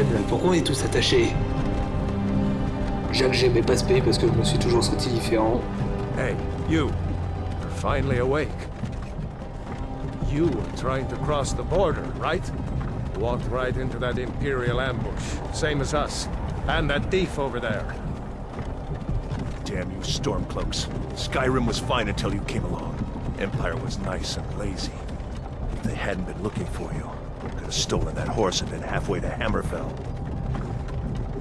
la pourquoi on est tous attachés Jacques, j'aimais pas ce pays parce que je me suis toujours senti différent. Hey, you. You're finally awake. You were trying to cross the border, right? Walked right into that Imperial ambush, same as us. And that thief over there. Damn you Stormcloaks. Skyrim was fine until you came along. Empire was nice and lazy. If they hadn't been looking for you, could have stolen that horse and been halfway to Hammerfell.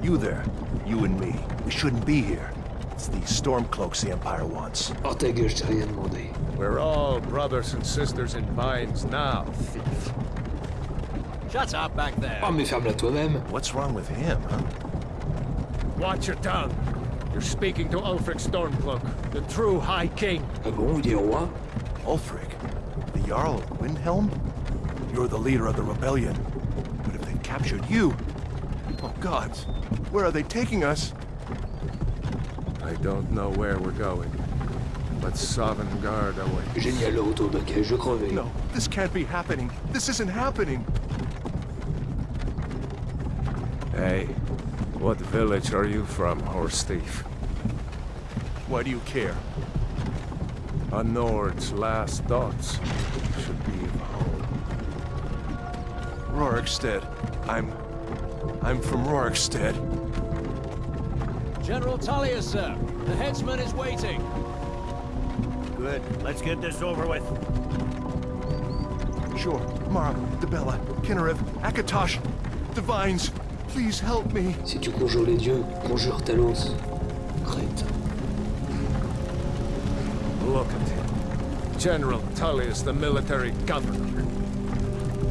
You there, you and me, we shouldn't be here. It's these Stormcloaks the Empire wants. Ta gueule, je t'ai rien demandé. We're all brothers and sisters in binds now, thief. Shut up back there. Oh mais ferme-la. What's wrong with him, huh? Watch your tongue. You're speaking to Ulfric Stormcloak, the true High King. Bon, il est roi Ulfric, the Jarl of Windhelm? You're the leader of the rebellion. But if they captured you... Oh gods, where are they taking us? I don't know where we're going, but Sovngarde awaits. Génial, le retour de Kay, je crevais. No, this can't be happening. This isn't happening. Hey, what village are you from, horse thief? Why do you care? A Nord's last thoughts should be of home. Rorikstead. I'm... I'm from Rorikstead. General Tullius, sir. The headsman is waiting. Good. Let's get this over with. Sure. Mara, Dibella, Kynareth, Akatosh, Divines, please help me. Si tu conjures les dieux, conjure Talos. Crête. Look at him. General Tullius, the military governor.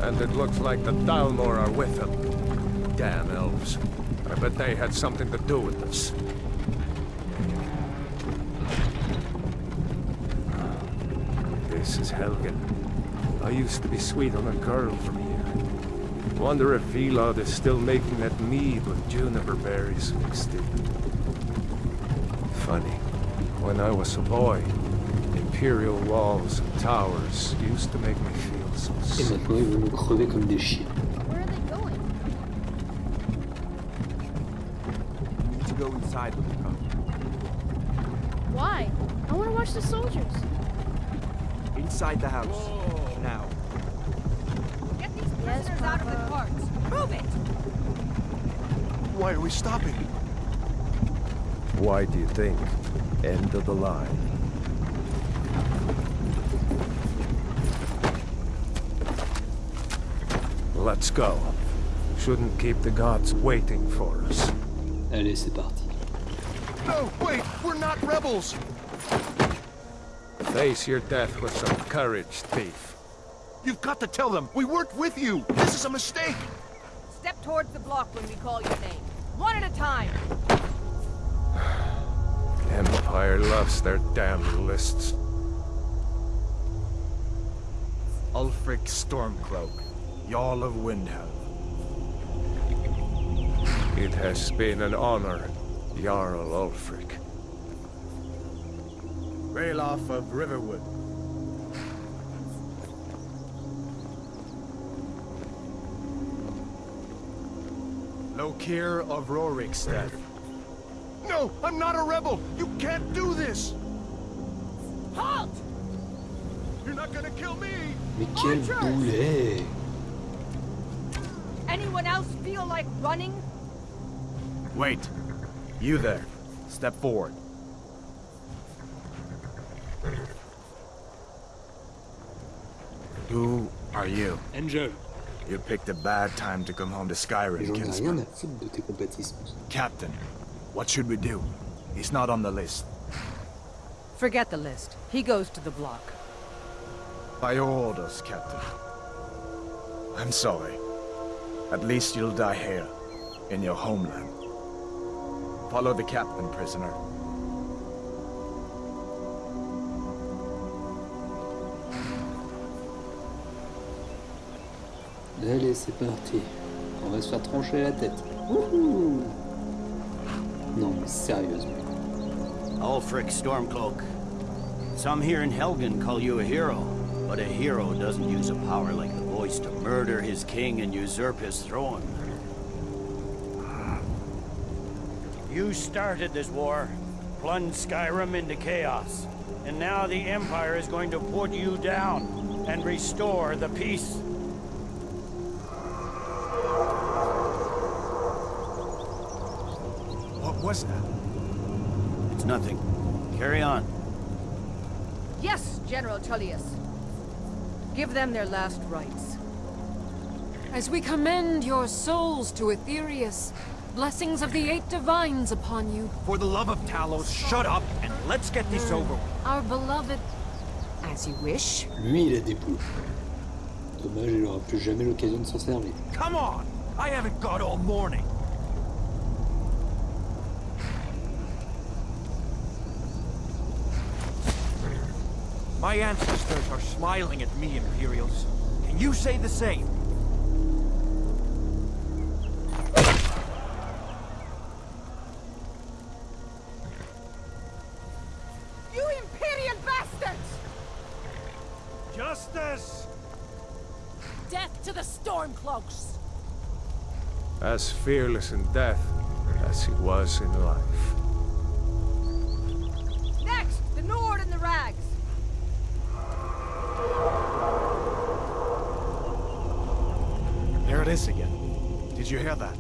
And it looks like the Thalmor are with him. Damn elves. I bet they had something to do with this. This is Helgen. I used to be sweet on a girl from here. Wonder if Vilod is still making that mead with juniper berries mixed in. Funny. When I was a boy, imperial walls and towers used to make me feel Et sick. maintenant, ils vont nous crever comme des chiens. Where are they going? To go inside with Why? I want to watch the soldiers. Inside the house. Now. Get these Yes, prisoners out of the Papa. carts. Move it! Why are we stopping? Why do you think? End of the line. Let's go. Shouldn't keep the gods waiting for us. Allez, c'est parti. No, wait, we're not rebels. Face your death with some courage, thief. You've got to tell them, we weren't with you. This is a mistake. Step towards the block when we call your name. One at a time. Empire loves their damn lists. Ulfric Stormcloak, Jarl of Windhelm. It has been an honor, Jarl Ulfric. Ralof of Riverwood. Lokir of Rorikstead. No, I'm not a rebel. You can't do this. Halt! You're not gonna kill me. Mais quel Archers! boulet Anyone else feel like running? Wait. You there. Step forward. Who are you? Angel You picked a bad time to come home to Skyrim, j'en ai rien kinsman. à foutre de tes compatismes. Captain, what should we do? He's not on the list. Forget the list. He goes to the block. By your orders, Captain. I'm sorry. At least you'll die here, in your homeland. Follow the captain, prisoner. Allez, c'est parti. On va se faire trancher la tête. Wouhou non, mais sérieusement. Ulfric Stormcloak. Some here in Helgen call you a hero, but a hero doesn't use a power like the voice to murder his king and usurp his throne. You started this war, plunged Skyrim into chaos. And now the Empire is going to put you down and restore the peace. What was that? It's nothing. Carry on. Yes, General Tullius. Give them their last rites. As we commend your souls to Aetherius, blessings of the Eight Divines upon you, For the love of Talos, shut up and let's get this over with. our beloved... As you wish. Lui, il a des poules. Dommage, il aura plus jamais l'occasion de s'en servir. Come on! I haven't got all morning. My ancestors are smiling at me, Imperials. Can you say the same? As fearless in death as he was in life. Next, the Nord and the Rags. There it is again. Did you hear that?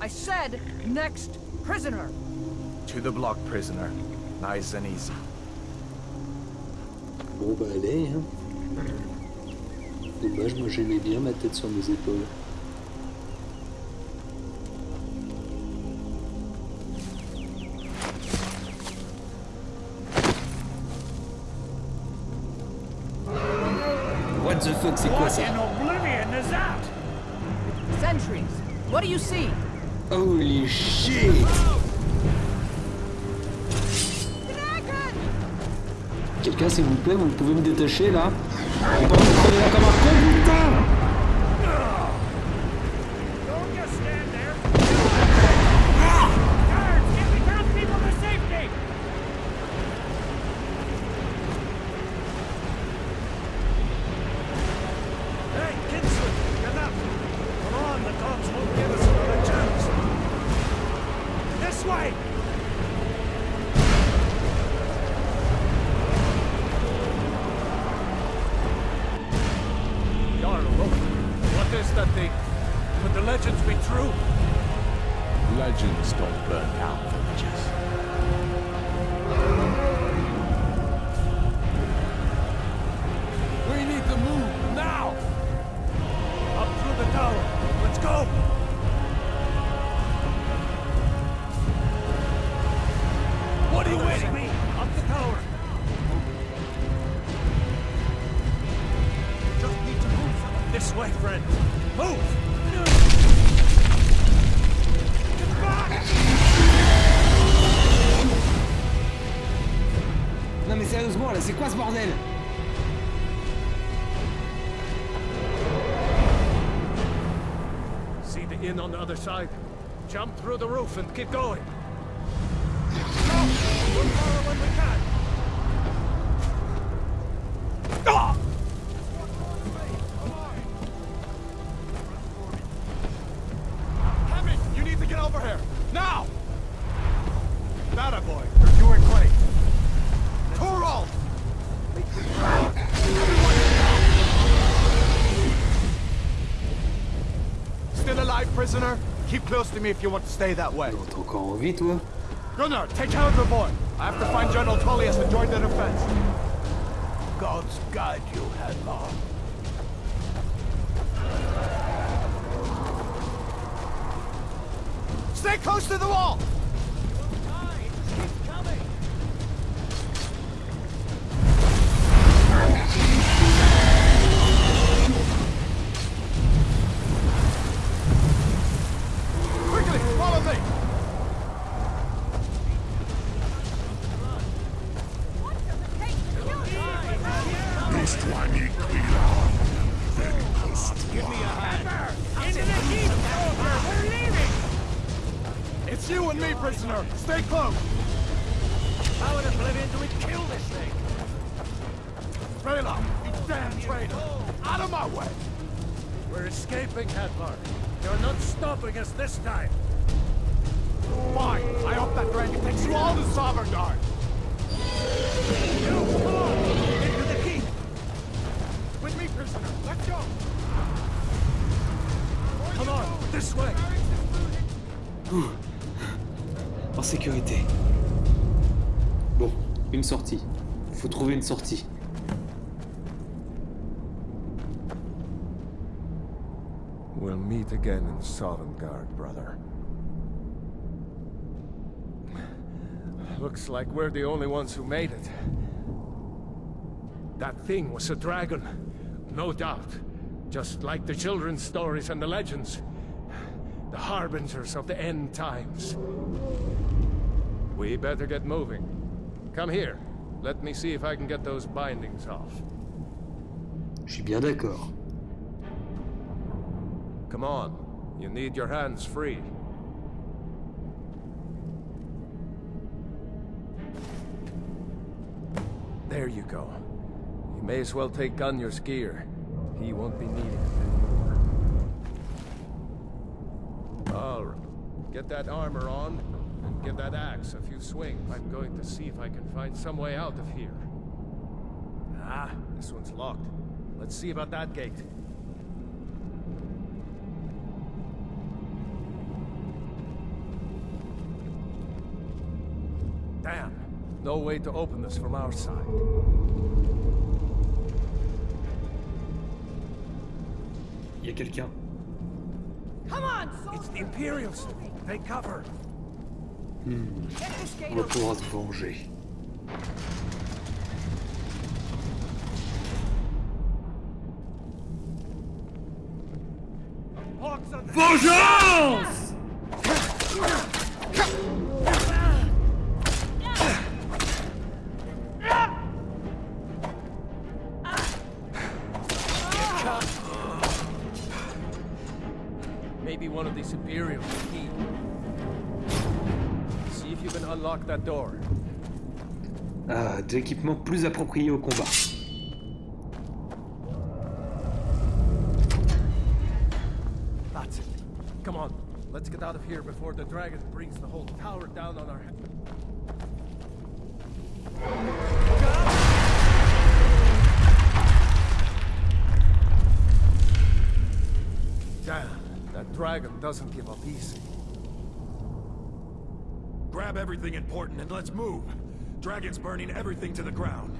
I said, next prisoner. To the block, prisoner. Nice and easy. Bon bah allez, hein. Dommage, moi j'aimais bien ma tête sur mes épaules. Fuck, c'est quoi ça? Oblivion is that? Sentries. What do you see? Holy shit Dragon! Quelqu'un s'il vous plaît, vous pouvez me détacher là? On va me crever là comme un con, putain legends be true? Legends don't burn down villages. We need to move now! Up through the tower. Let's go! Through the roof and keep going. To me if you want to stay that way. T'es encore en toi Gunnar, take care of the boy. I have to find General Tullius and join the defense. Gods guide you, Hadvar. Stay close to the wall! Sortie. We'll meet again in Sovngarde, brother. Looks like we're the only ones who made it. That thing was a dragon. No doubt. Just like the children's stories and the legends. The harbingers of the end times. We better get moving. Come here. Let me see if I can get those bindings off. Je suis bien d'accord. Come on. You need your hands free. There you go. You may as well take Gunjar's gear. He won't be it anymore. All right. Get that armor on, give that axe a few swings. I'm going to see if I can find some way out of here. Ah, this one's locked. Let's see about that gate. Damn. No way to open this from our side. Il y a quelqu'un. Come on, It's the Imperials. They cover. Get this gate On va open. pouvoir se venger. Hawks on the Vengeance Ah, de l'équipement plus approprié au combat. That's it. Come on, let's get out of here before the dragon brings the whole tower down on our head. Damn, that dragon doesn't give up easy. Grab everything important and let's move. Dragon's burning everything to the ground.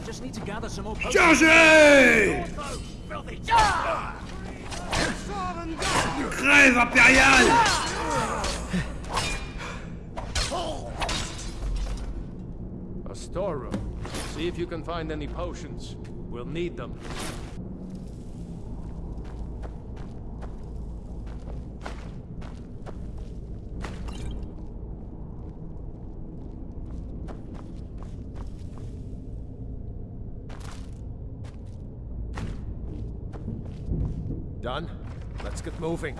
I just need to gather some more Chargez Filthy! Crève impériale A storeroom. See if you can find any potions. We'll need them. Done? Let's get moving.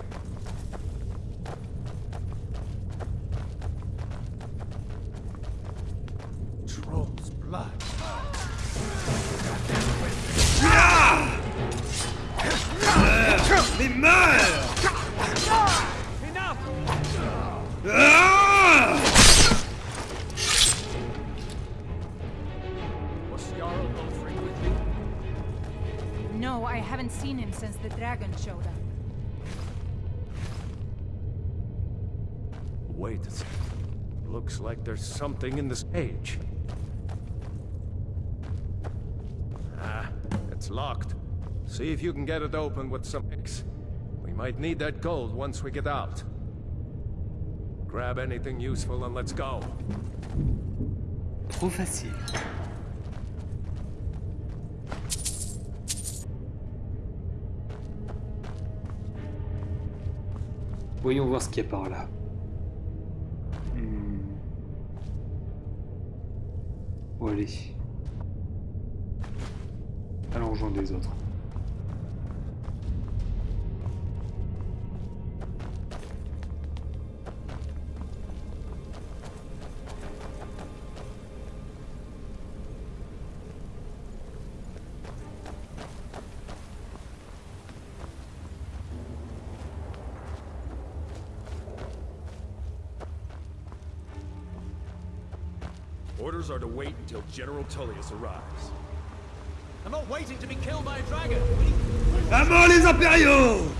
Looks like there's something in this cage. Ah, it's locked. See if you can get it open with some X. We might need that gold once we get out. Grab anything useful and let's go. Trop facile. Voyons voir ce qu'il y a par là. Allons rejoindre les autres. Orders are to wait until General Tullius arrives. I'm not waiting to be killed by a dragon. À mort les impériaux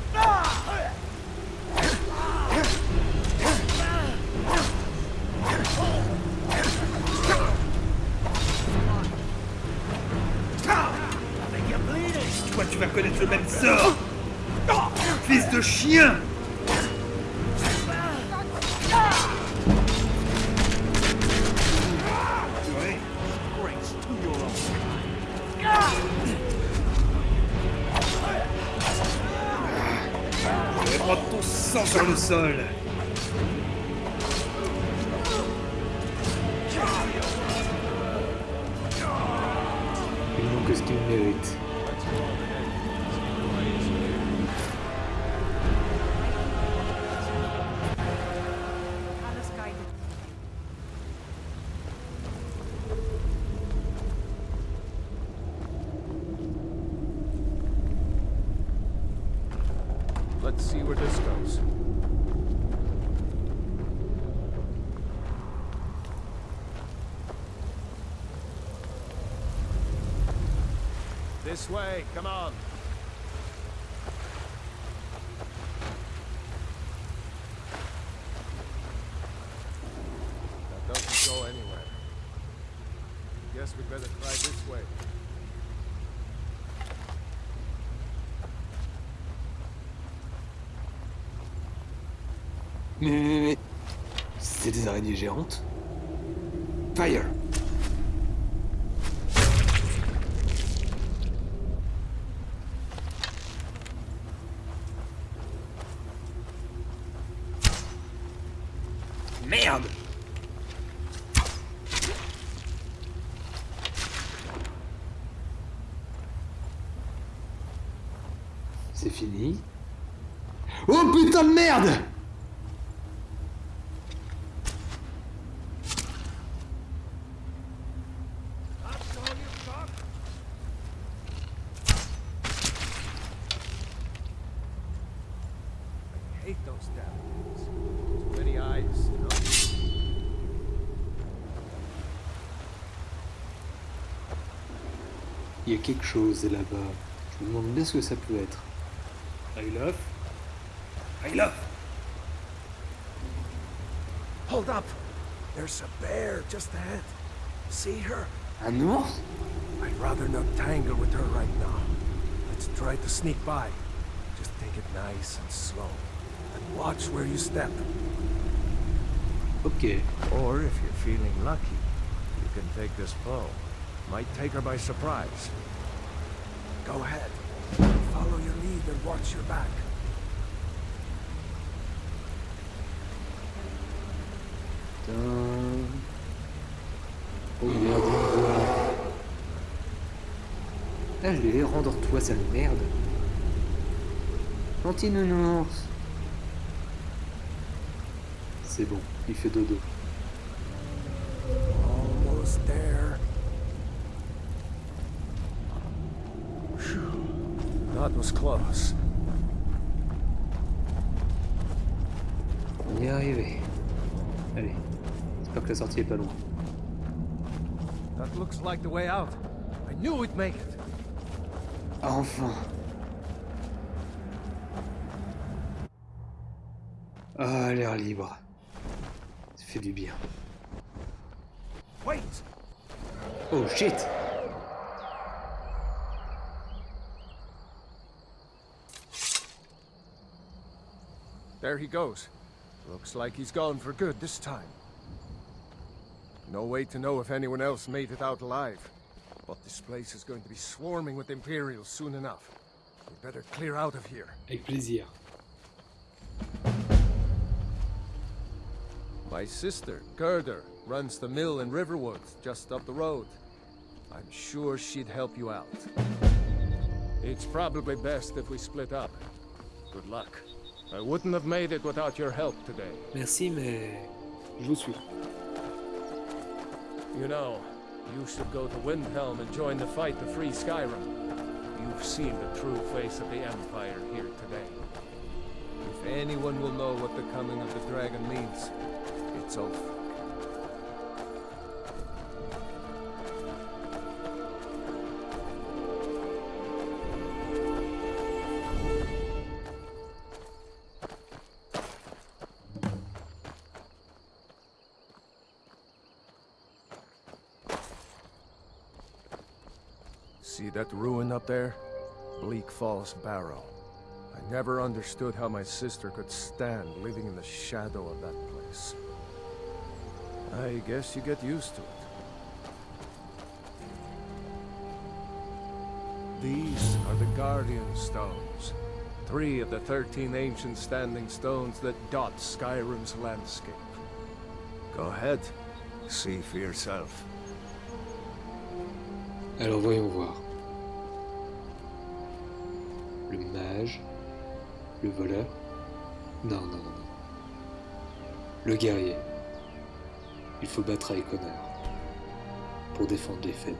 Toi, tu vas connaître le même sort Fils de chien ton sur le sol Ils n'ont que ce qu'ils méritent. Let's see where this goes. This way, come on. That doesn't go anywhere. Guess better try this way. C'est des araignées géantes Fire Merde C'est fini Oh putain de merde? Il y a quelque chose là-bas. Je me demande bien ce que ça peut être. I love I love Hold up! There's a bear just ahead. See her? Un ours I'd rather not tangle with her right now. Let's try to sneak by. Just take it nice and slow. And watch where you step. Ok. Or if you're feeling lucky, you can take this bow. Might take her by surprise. Go ahead. Follow your lead and watch your back. Putain. Oh merde, l'ai rendors-toi, sale merde. Gentil nounours. C'est bon, il fait dodo. Was close. On y est arrivé. Allez, j'espère que la sortie est pas loin. That looks like the way out. I knew we'd make it. Enfin Ah, l'air libre. Ça fait du bien. Wait! Oh shit There he goes. Looks like he's gone for good this time. No way to know if anyone else made it out alive. But this place is going to be swarming with Imperials soon enough. We better clear out of here. Avec plaisir. My sister, Gerdur, runs the mill in Riverwood, just up the road. I'm sure she'd help you out. It's probably best if we split up. Good luck. I wouldn't have made it without your help today. Merci, mais je vous suis. You know, you should go to Windhelm and join the fight to free Skyrim. You've seen the true face of the Empire here today. If anyone will know what the coming of the dragon means, it's Ulf. There? Bleak Falls Barrow. I never understood how my sister could stand living in the shadow of that place. I guess you get used to it. These are the Guardian Stones. Three of the thirteen ancient standing stones that dot Skyrim's landscape. Go ahead. See for yourself. Alors voyons voir. Le mage, le voleur. Non, non, non, non. Le guerrier. Il faut battre avec honneur. Pour défendre les faibles.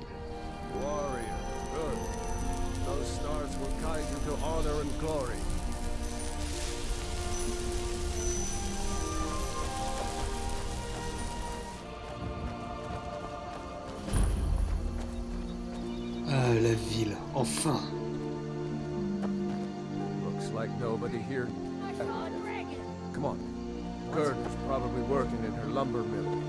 Warrior, good. Those stars will guide you to honor and glory. Ah, la ville, enfin nobody here. I saw a dragon. Come on. Gerdur's probably working in her lumber mill.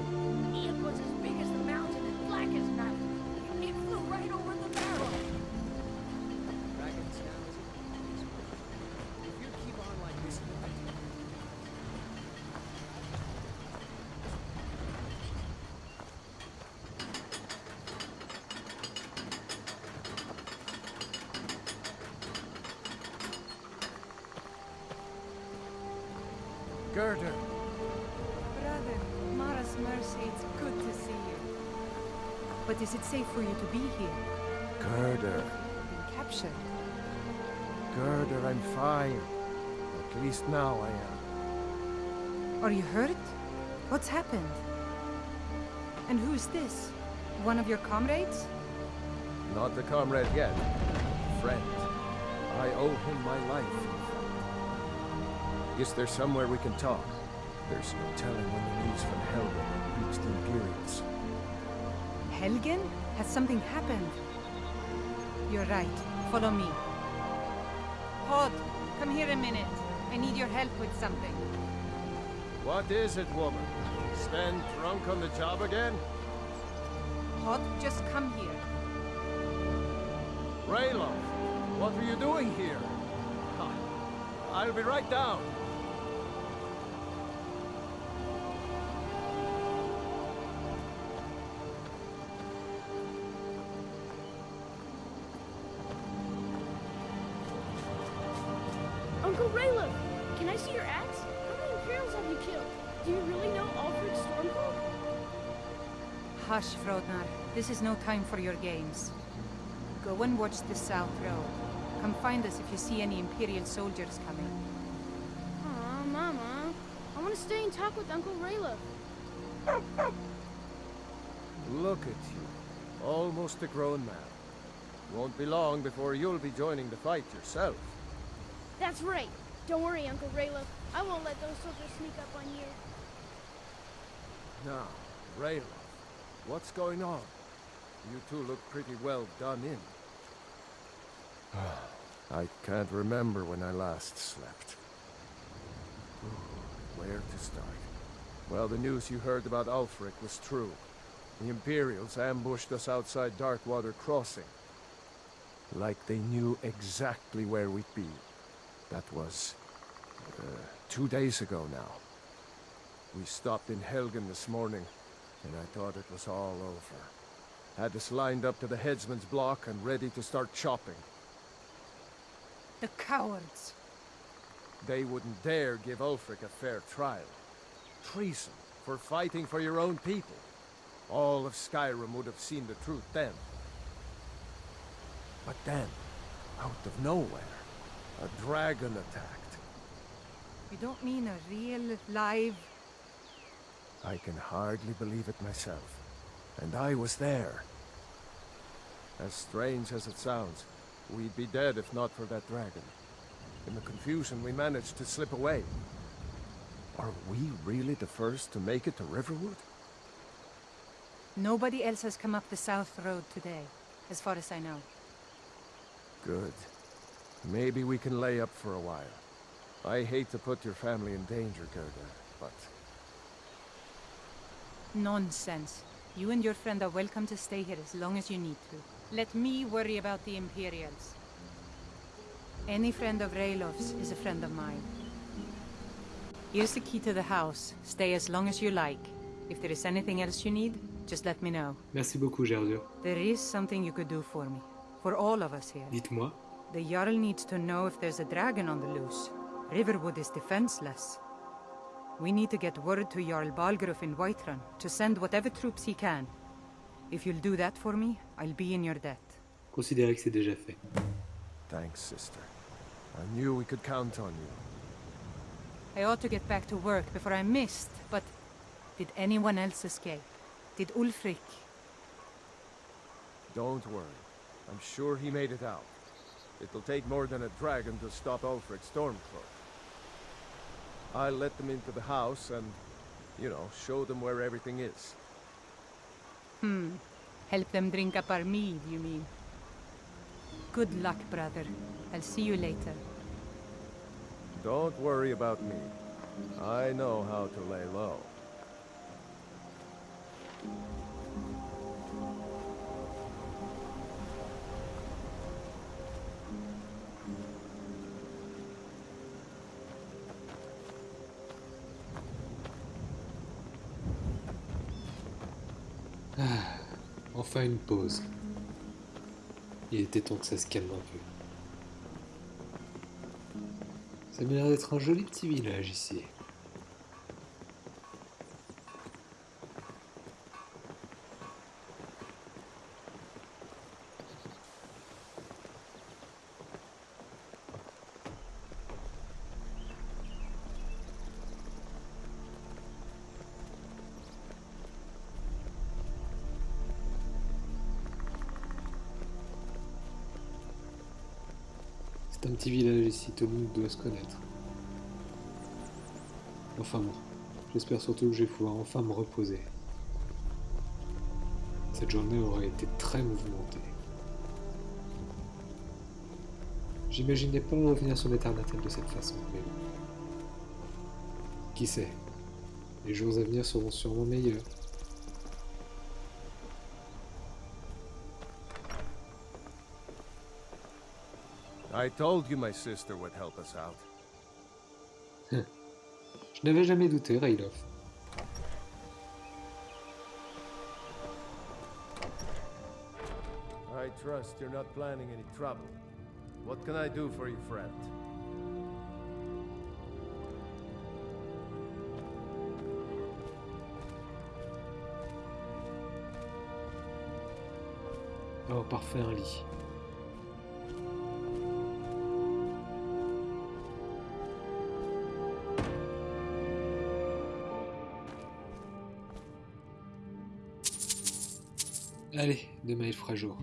Gerdur! Brother, Mara's Mercy, it's good to see you. But is it safe for you to be here? Gerdur! Been captured? Gerdur, I'm fine. At least now I am. Are you hurt? What's happened? And who's this? One of your comrades? Not the comrade yet. Friend. I owe him my life. Guess there's somewhere we can talk. There's no telling when the news from Helgen will reach the Imperials. Helgen? Has something happened? You're right. Follow me. Hod, come here a minute. I need your help with something. What is it, woman? Sven drunk on the job again? Hod, just come here. Ralof, what are you doing here? I'll be right down. Hush, Frodnar. This is no time for your games. Go and watch the South Road. Come find us if you see any Imperial soldiers coming. Aw, Mama. I want to stay and talk with Uncle Ralof. Look at you. Almost a grown man. Won't be long before you'll be joining the fight yourself. That's right. Don't worry, Uncle Ralof. I won't let those soldiers sneak up on you. Now, Ralof, what's going on? You two look pretty well done in. I can't remember when I last slept. Where to start? Well, the news you heard about Ulfric was true. The Imperials ambushed us outside Darkwater Crossing. Like they knew exactly where we'd be. That was... Uh, two days ago now. We stopped in Helgen this morning, and I thought it was all over. Had us lined up to the headsman's block and ready to start chopping. The cowards! They wouldn't dare give Ulfric a fair trial. Treason for fighting for your own people. All of Skyrim would have seen the truth then. But then, out of nowhere, a dragon attacked. You don't mean a real, live... I can hardly believe it myself. And I was there. As strange as it sounds, we'd be dead if not for that dragon. In the confusion, we managed to slip away. Are we really the first to make it to Riverwood? Nobody else has come up the South Road today, as far as I know. Good. Maybe we can lay up for a while. I hate to put your family in danger, Gerdur, but... Nonsense. You and your friend are welcome to stay here as long as you need to. Let me worry about the Imperials. Any friend of Ralof's is a friend of mine. Here's the key to the house. Stay as long as you like. If there is anything else you need, just let me know. Merci beaucoup, Gerdur. There is something you could do for me. For all of us here. Dites-moi. The Jarl needs to know if there's a dragon on the loose. Riverwood is defenseless. We need to get word to Jarl Balgruuf in Whiterun to send whatever troops he can. If you'll do that for me, I'll be in your debt. Considérez que c'est déjà fait. Thanks, sister. I knew we could count on you. I ought to get back to work before I missed, but did anyone else escape? Did Ulfric? Don't worry. I'm sure he made it out. It'll take more than a dragon to stop Ulfric Stormcloak. I'll let them into the house and, you know, show them where everything is. Hmm. Help them drink up our mead, you mean? Good luck, brother. I'll see you later. Don't worry about me. I know how to lay low. Enfin une pause. Il était temps que ça se calme un peu. Ça m'a l'air d'être un joli petit village ici. C'est un petit village ici, tout le monde doit se connaître. Enfin bon, j'espère surtout que je vais pouvoir enfin me reposer. Cette journée aurait été très mouvementée. J'imaginais pas revenir sur natales de cette façon, mais. Qui sait? Les jours à venir seront sûrement meilleurs. I told you my sister would help us out. Je n'avais jamais douté. I trust you're not planning any trouble. What can I do for you, friend? Oh, parfait, un lit. Allez, demain il fera jour.